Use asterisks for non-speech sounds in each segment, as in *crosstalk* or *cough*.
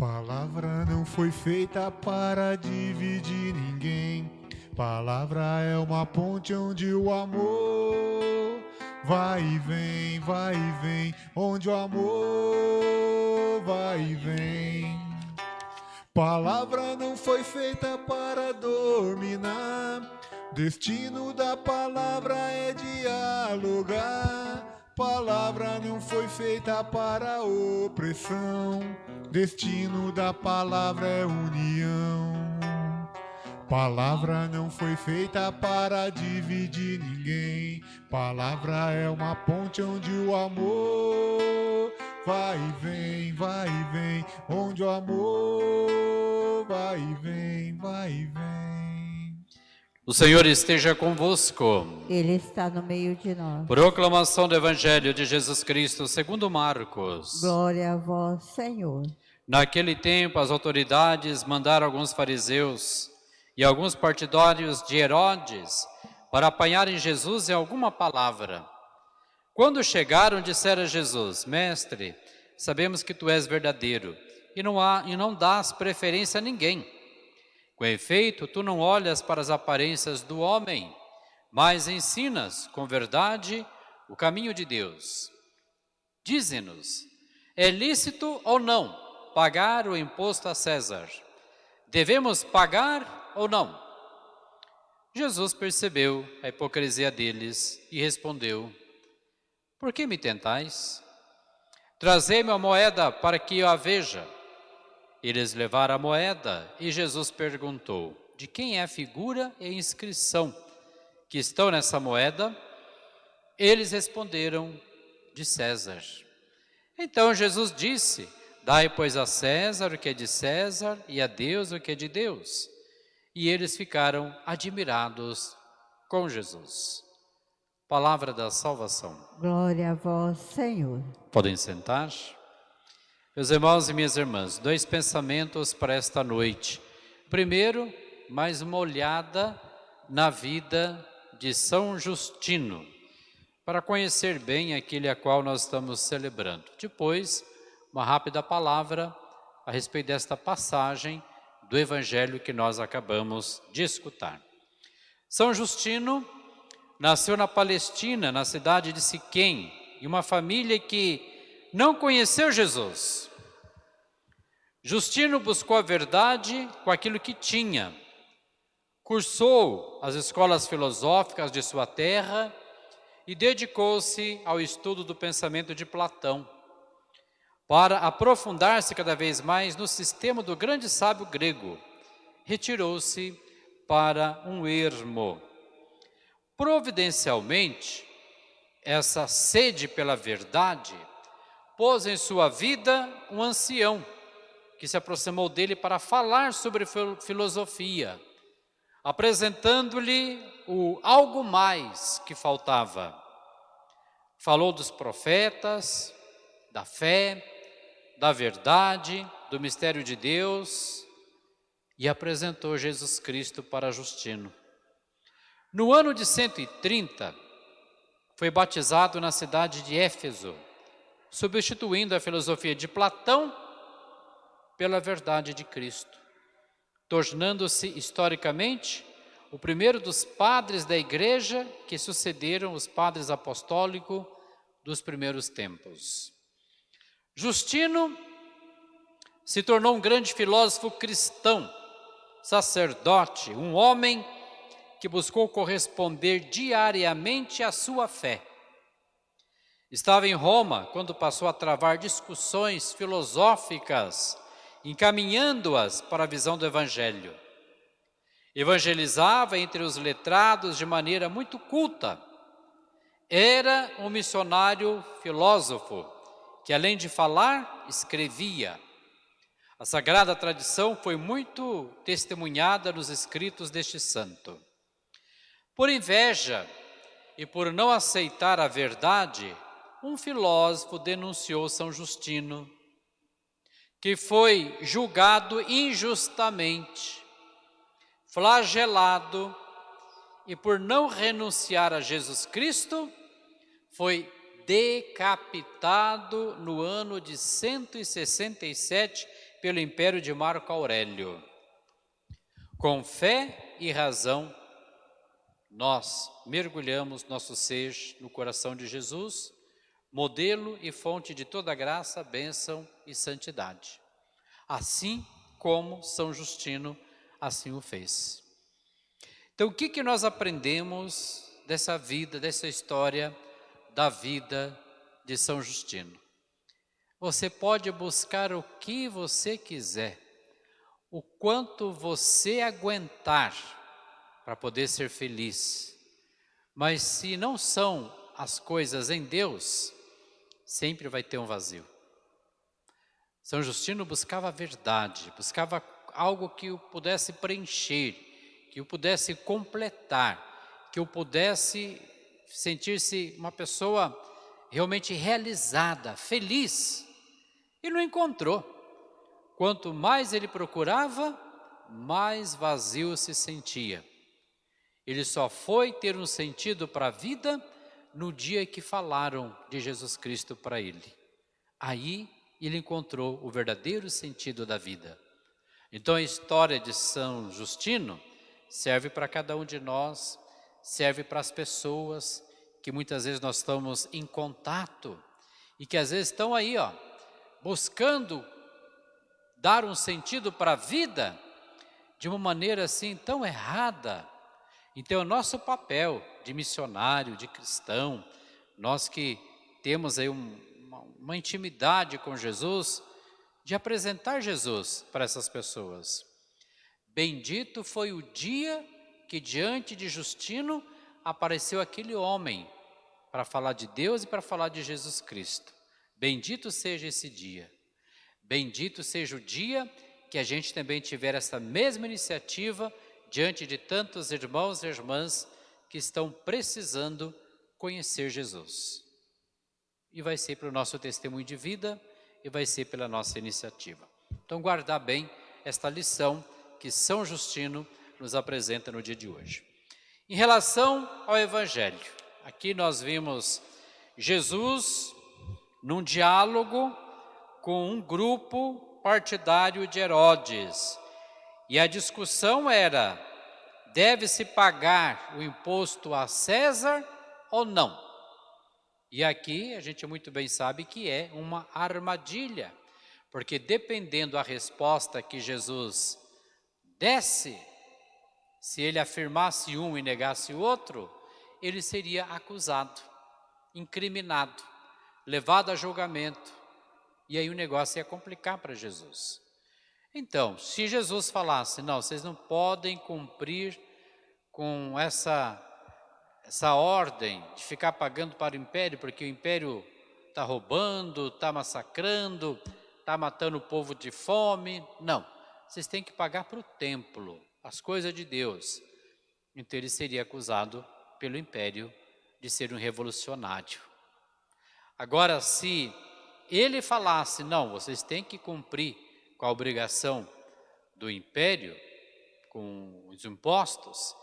Palavra não foi feita para dividir ninguém. Palavra é uma ponte onde o amor vai e vem, vai e vem, onde o amor vai e vem. Palavra não foi feita para dominar. Destino da palavra é dialogar. Palavra não foi feita para opressão. Destino da palavra é união. Palavra não foi feita para dividir ninguém. Palavra é uma ponte onde o amor vai e vem, vai e vem. Onde o amor vai e vem, vai e vem. O Senhor esteja convosco. Ele está no meio de nós. Proclamação do Evangelho de Jesus Cristo segundo Marcos. Glória a vós, Senhor. Naquele tempo, as autoridades mandaram alguns fariseus e alguns partidários de Herodes para apanharem Jesus em alguma palavra. Quando chegaram, disseram a Jesus, Mestre, sabemos que tu és verdadeiro e não, há, e não dás preferência a ninguém. Com efeito, tu não olhas para as aparências do homem, mas ensinas com verdade o caminho de Deus. Dize-nos, é lícito ou não pagar o imposto a César? Devemos pagar ou não? Jesus percebeu a hipocrisia deles e respondeu, Por que me tentais? Trazei-me a moeda para que eu a veja. Eles levaram a moeda e Jesus perguntou, De quem é a figura e a inscrição que estão nessa moeda? Eles responderam, De César. Então Jesus disse, Dai, pois, a César o que é de César e a Deus o que é de Deus e eles ficaram admirados com Jesus. Palavra da salvação. Glória a vós, Senhor. Podem sentar. Meus irmãos e minhas irmãs, dois pensamentos para esta noite. Primeiro, mais uma olhada na vida de São Justino, para conhecer bem aquele a qual nós estamos celebrando. Depois, uma rápida palavra a respeito desta passagem do evangelho que nós acabamos de escutar. São Justino nasceu na Palestina, na cidade de Siquém, em uma família que não conheceu Jesus. Justino buscou a verdade com aquilo que tinha. Cursou as escolas filosóficas de sua terra e dedicou-se ao estudo do pensamento de Platão para aprofundar-se cada vez mais no sistema do grande sábio grego, retirou-se para um ermo. Providencialmente, essa sede pela verdade pôs em sua vida um ancião que se aproximou dele para falar sobre filosofia, apresentando-lhe o algo mais que faltava. Falou dos profetas, da fé, da verdade, do mistério de Deus e apresentou Jesus Cristo para Justino. No ano de 130, foi batizado na cidade de Éfeso, substituindo a filosofia de Platão pela verdade de Cristo, tornando-se historicamente o primeiro dos padres da igreja que sucederam os padres apostólicos dos primeiros tempos. Justino se tornou um grande filósofo cristão, sacerdote, um homem que buscou corresponder diariamente à sua fé. Estava em Roma quando passou a travar discussões filosóficas, encaminhando-as para a visão do Evangelho. Evangelizava entre os letrados de maneira muito culta. Era um missionário filósofo, que além de falar, escrevia. A sagrada tradição foi muito testemunhada nos escritos deste santo. Por inveja e por não aceitar a verdade, um filósofo denunciou São Justino, que foi julgado injustamente, flagelado e por não renunciar a Jesus Cristo, foi decapitado no ano de 167 pelo império de Marco Aurélio. Com fé e razão, nós mergulhamos nosso ser no coração de Jesus, modelo e fonte de toda graça, bênção e santidade. Assim como São Justino assim o fez. Então, o que, que nós aprendemos dessa vida, dessa história da vida de São Justino? Você pode buscar o que você quiser, o quanto você aguentar para poder ser feliz. Mas se não são as coisas em Deus, sempre vai ter um vazio. São Justino buscava a verdade, buscava algo que o pudesse preencher, que o pudesse completar, que o pudesse sentir-se uma pessoa realmente realizada, feliz. E não encontrou. Quanto mais ele procurava, mais vazio se sentia. Ele só foi ter um sentido para a vida no dia que falaram de Jesus Cristo para ele. Aí ele encontrou o verdadeiro sentido da vida. Então a história de São Justino serve para cada um de nós, serve para as pessoas que muitas vezes nós estamos em contato e que às vezes estão aí, ó, buscando dar um sentido para a vida de uma maneira assim tão errada. Então, é nosso papel de missionário, de cristão, nós que temos aí um, uma, uma intimidade com Jesus, de apresentar Jesus para essas pessoas. Bendito foi o dia que diante de Justino apareceu aquele homem para falar de Deus e para falar de Jesus Cristo. Bendito seja esse dia. Bendito seja o dia que a gente também tiver essa mesma iniciativa diante de tantos irmãos e irmãs que estão precisando conhecer Jesus. E vai ser para o nosso testemunho de vida e vai ser pela nossa iniciativa. Então, guardar bem esta lição que São Justino nos apresenta no dia de hoje. Em relação ao Evangelho, aqui nós vimos Jesus num diálogo com um grupo partidário de Herodes. E a discussão era: deve-se pagar o imposto a César ou não? E aqui a gente muito bem sabe que é uma armadilha, porque dependendo da resposta que Jesus desse, se ele afirmasse um e negasse o outro, ele seria acusado, incriminado, levado a julgamento. E aí o negócio ia complicar para Jesus. Então, se Jesus falasse, não, vocês não podem cumprir com essa essa ordem de ficar pagando para o império, porque o império está roubando, está massacrando, está matando o povo de fome. Não, vocês têm que pagar para o templo, as coisas de Deus. Então ele seria acusado pelo império de ser um revolucionário. Agora, se ele falasse, não, vocês têm que cumprir com a obrigação do império, com os impostos,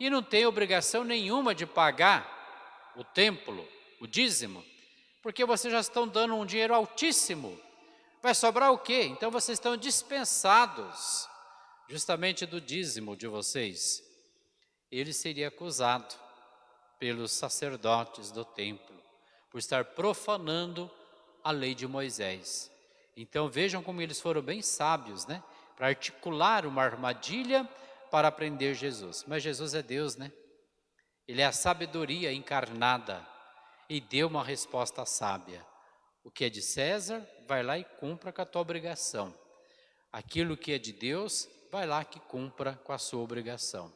e não tem obrigação nenhuma de pagar o templo, o dízimo, porque vocês já estão dando um dinheiro altíssimo. Vai sobrar o quê? Então vocês estão dispensados justamente do dízimo de vocês. Ele seria acusado pelos sacerdotes do templo por estar profanando a lei de Moisés. Então vejam como eles foram bem sábios, né? Para articular uma armadilha para aprender Jesus. Mas Jesus é Deus, né? Ele é a sabedoria encarnada e deu uma resposta sábia. O que é de César, vai lá e cumpra com a tua obrigação. Aquilo que é de Deus, vai lá que cumpra com a sua obrigação.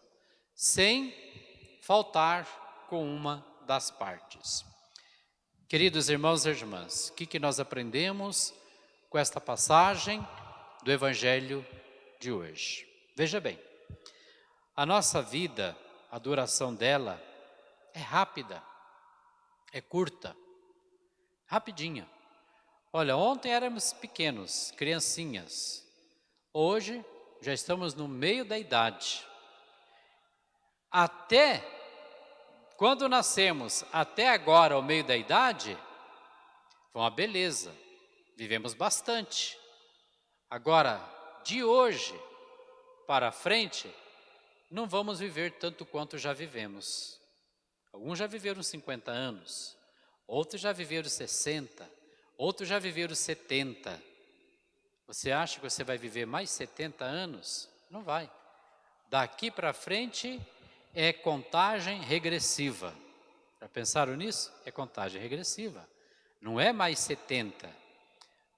Sem faltar com uma das partes. Queridos irmãos e irmãs, o que, que nós aprendemos com esta passagem do Evangelho de hoje? Veja bem, a nossa vida, a duração dela é rápida, é curta, rapidinha. Olha, ontem éramos pequenos, criancinhas. Hoje já estamos no meio da idade. Até quando nascemos, até agora, ao meio da idade, foi uma beleza. Vivemos bastante. Agora, de hoje para frente, não vamos viver tanto quanto já vivemos. Alguns já viveram 50 anos, outros já viveram 60, outros já viveram 70. Você acha que você vai viver mais 70 anos? Não vai. Daqui para frente é contagem regressiva. Já pensaram nisso? É contagem regressiva. Não é mais 70.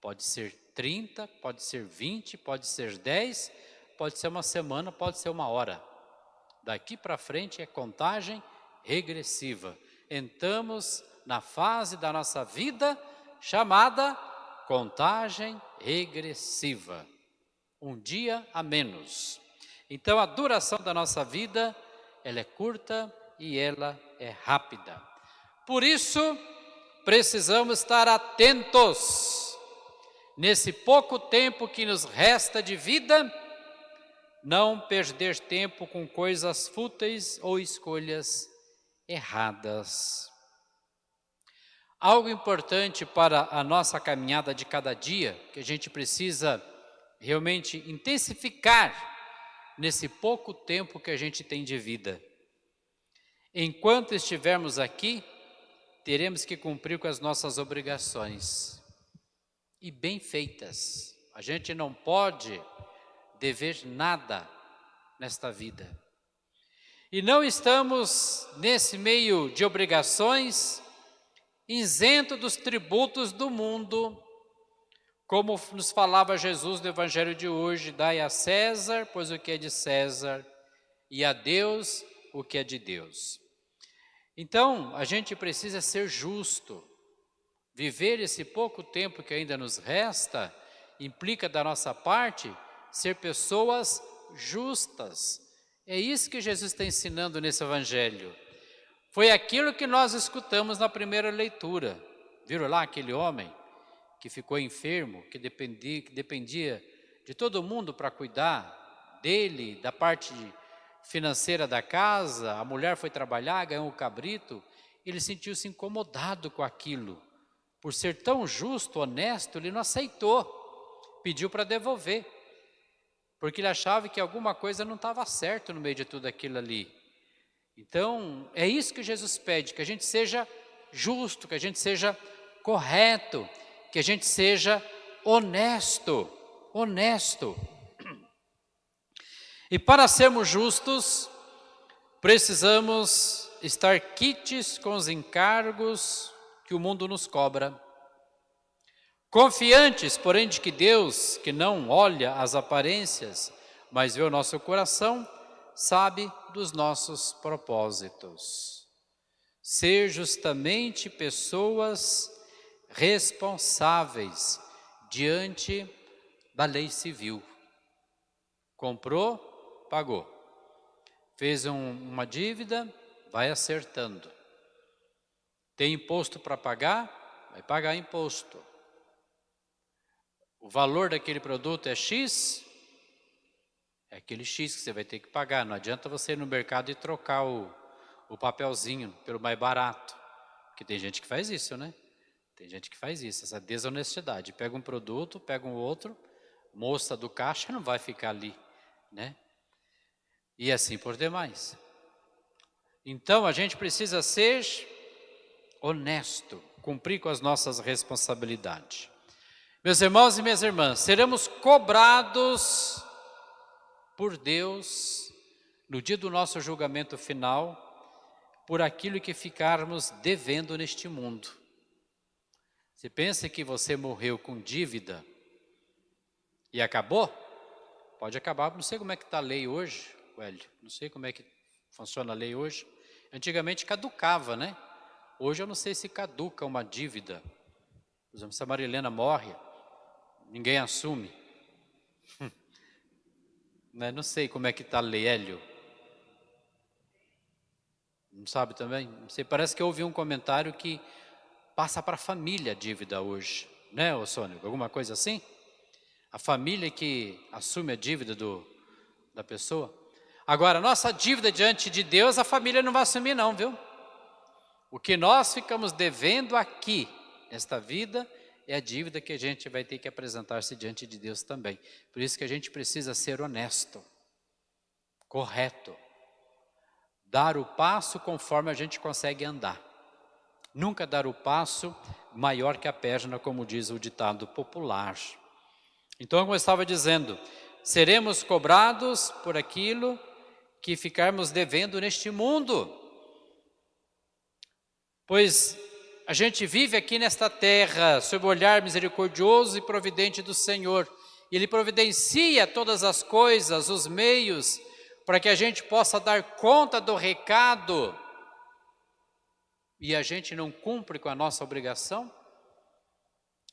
Pode ser 30, pode ser 20, pode ser 10, pode ser uma semana, pode ser uma hora. Daqui para frente é contagem regressiva. Entramos na fase da nossa vida chamada contagem regressiva. Um dia a menos. Então a duração da nossa vida, ela é curta e ela é rápida. Por isso, precisamos estar atentos. Nesse pouco tempo que nos resta de vida, não perder tempo com coisas fúteis ou escolhas erradas. Algo importante para a nossa caminhada de cada dia, que a gente precisa realmente intensificar nesse pouco tempo que a gente tem de vida. Enquanto estivermos aqui, teremos que cumprir com as nossas obrigações e bem feitas. A gente não pode dever nada nesta vida. E não estamos nesse meio de obrigações isento dos tributos do mundo, como nos falava Jesus no Evangelho de hoje, dai a César, pois o que é de César, e a Deus o que é de Deus. Então, a gente precisa ser justo. Viver esse pouco tempo que ainda nos resta, implica da nossa parte ser pessoas justas. É isso que Jesus está ensinando nesse Evangelho. Foi aquilo que nós escutamos na primeira leitura. Viram lá aquele homem que ficou enfermo, que dependia, que dependia de todo mundo para cuidar dele, da parte financeira da casa, a mulher foi trabalhar, ganhou um cabrito, ele sentiu-se incomodado com aquilo. Por ser tão justo, honesto, ele não aceitou, pediu para devolver, porque ele achava que alguma coisa não estava certo no meio de tudo aquilo ali. Então, é isso que Jesus pede, que a gente seja justo, que a gente seja correto, que a gente seja honesto, honesto. E para sermos justos, precisamos estar quites com os encargos que o mundo nos cobra. Confiantes, porém, de que Deus, que não olha as aparências, mas vê o nosso coração, sabe dos nossos propósitos. Ser justamente pessoas responsáveis diante da lei civil. Comprou, pagou. Fez um, uma dívida, vai acertando. Tem imposto para pagar, vai pagar imposto. O valor daquele produto é X, é aquele X que você vai ter que pagar. Não adianta você ir no mercado e trocar o, o papelzinho pelo mais barato. Porque tem gente que faz isso, né? Tem gente que faz isso, essa desonestidade. Pega um produto, pega um outro, moça do caixa não vai ficar ali, né? E assim por demais. Então a gente precisa ser honesto, cumprir com as nossas responsabilidades. Meus irmãos e minhas irmãs, seremos cobrados por Deus, no dia do nosso julgamento final, por aquilo que ficarmos devendo neste mundo. Você pensa que você morreu com dívida e acabou? Pode acabar, não sei como é que está a lei hoje, Hélio, não sei como é que funciona a lei hoje. Antigamente caducava, né? Hoje eu não sei se caduca uma dívida. Por exemplo, se a Marilena morre, ninguém assume. *laughs* Né? Não sei como é que está Hélio. Não sabe também? Não sei, parece que eu ouvi um comentário que passa para a família a dívida hoje. Né, ô Sônia? Alguma coisa assim? A família que assume a dívida do, da pessoa. Agora, nossa dívida diante de Deus, a família não vai assumir não, viu? O que nós ficamos devendo aqui, nesta vida, é a dívida que a gente vai ter que apresentar-se diante de Deus também. Por isso que a gente precisa ser honesto, correto, dar o passo conforme a gente consegue andar. Nunca dar o passo maior que a perna, como diz o ditado popular. Então, como eu estava dizendo, seremos cobrados por aquilo que ficarmos devendo neste mundo. Pois a gente vive aqui nesta terra sob o olhar misericordioso e providente do Senhor. Ele providencia todas as coisas, os meios, para que a gente possa dar conta do recado e a gente não cumpre com a nossa obrigação?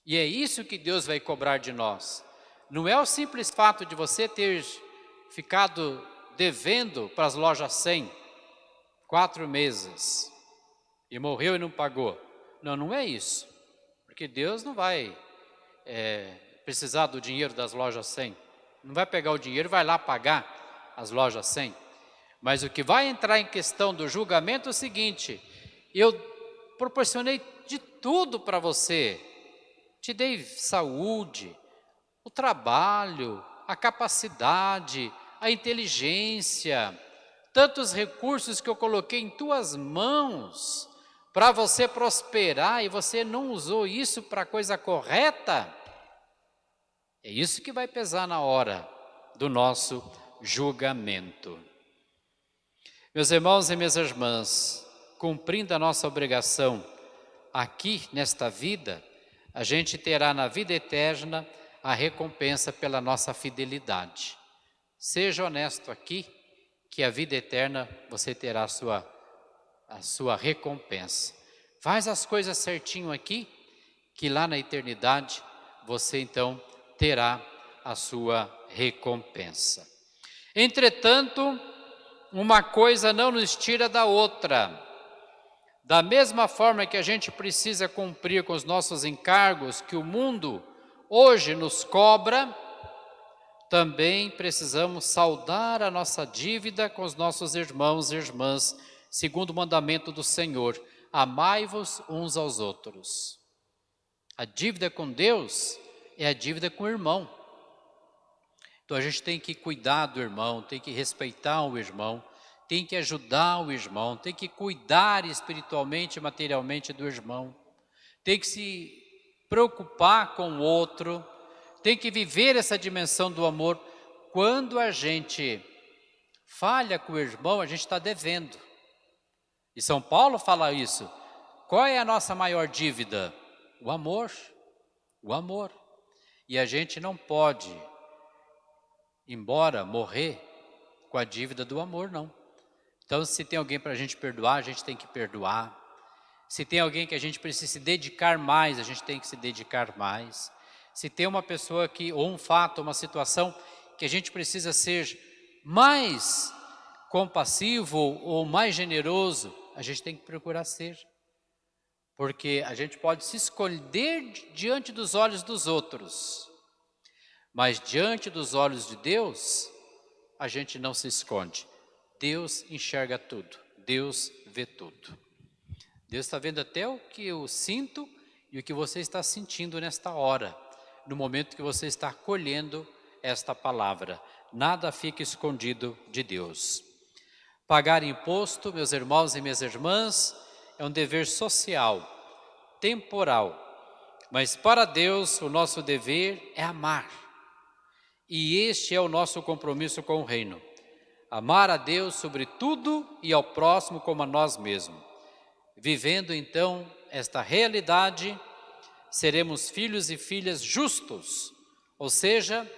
E é isso que Deus vai cobrar de nós. Não é o simples fato de você ter ficado devendo para as lojas 100 quatro meses e morreu e não pagou. Não, não é isso. Porque Deus não vai é, precisar do dinheiro das lojas 100. Não vai pegar o dinheiro e vai lá pagar as lojas 100. Mas o que vai entrar em questão do julgamento é o seguinte, eu proporcionei de tudo para você, te dei saúde, o trabalho, a capacidade, a inteligência, tantos recursos que eu coloquei em tuas mãos para você prosperar e você não usou isso para a coisa correta, é isso que vai pesar na hora do nosso julgamento. Meus irmãos e minhas irmãs, cumprindo a nossa obrigação aqui nesta vida, a gente terá na vida eterna a recompensa pela nossa fidelidade. Seja honesto aqui, que a vida eterna você terá a sua, a sua recompensa. Faz as coisas certinho aqui, que lá na eternidade você então terá a sua recompensa. Entretanto, uma coisa não nos tira da outra. Da mesma forma que a gente precisa cumprir com os nossos encargos que o mundo hoje nos cobra, também precisamos saudar a nossa dívida com os nossos irmãos e irmãs, segundo o mandamento do Senhor, amai-vos uns aos outros. A dívida com Deus é a dívida com o irmão. Então a gente tem que cuidar do irmão, tem que respeitar o irmão, tem que ajudar o irmão, tem que cuidar espiritualmente e materialmente do irmão, tem que se preocupar com o outro, tem que viver essa dimensão do amor. Quando a gente falha com o irmão, a gente está devendo. E São Paulo fala isso. Qual é a nossa maior dívida? O amor. O amor. E a gente não pode, embora morrer, com a dívida do amor, não. Então, se tem alguém para a gente perdoar, a gente tem que perdoar. Se tem alguém que a gente precisa se dedicar mais, a gente tem que se dedicar mais. Se tem uma pessoa que, ou um fato, uma situação que a gente precisa ser mais compassivo ou mais generoso, a gente tem que procurar ser. Porque a gente pode se esconder diante dos olhos dos outros, mas diante dos olhos de Deus, a gente não se esconde. Deus enxerga tudo, Deus vê tudo. Deus está vendo até o que eu sinto e o que você está sentindo nesta hora, no momento que você está colhendo esta palavra. Nada fica escondido de Deus. Pagar imposto, meus irmãos e minhas irmãs, é um dever social, temporal. Mas para Deus, o nosso dever é amar. E este é o nosso compromisso com o reino. Amar a Deus sobre tudo e ao próximo como a nós mesmos. Vivendo então esta realidade, seremos filhos e filhas justos, ou seja,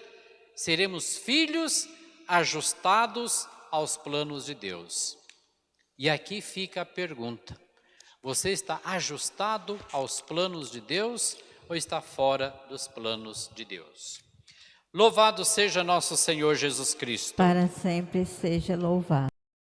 seremos filhos ajustados aos planos de Deus. E aqui fica a pergunta: você está ajustado aos planos de Deus ou está fora dos planos de Deus? Louvado seja nosso Senhor Jesus Cristo. Para sempre seja louvado.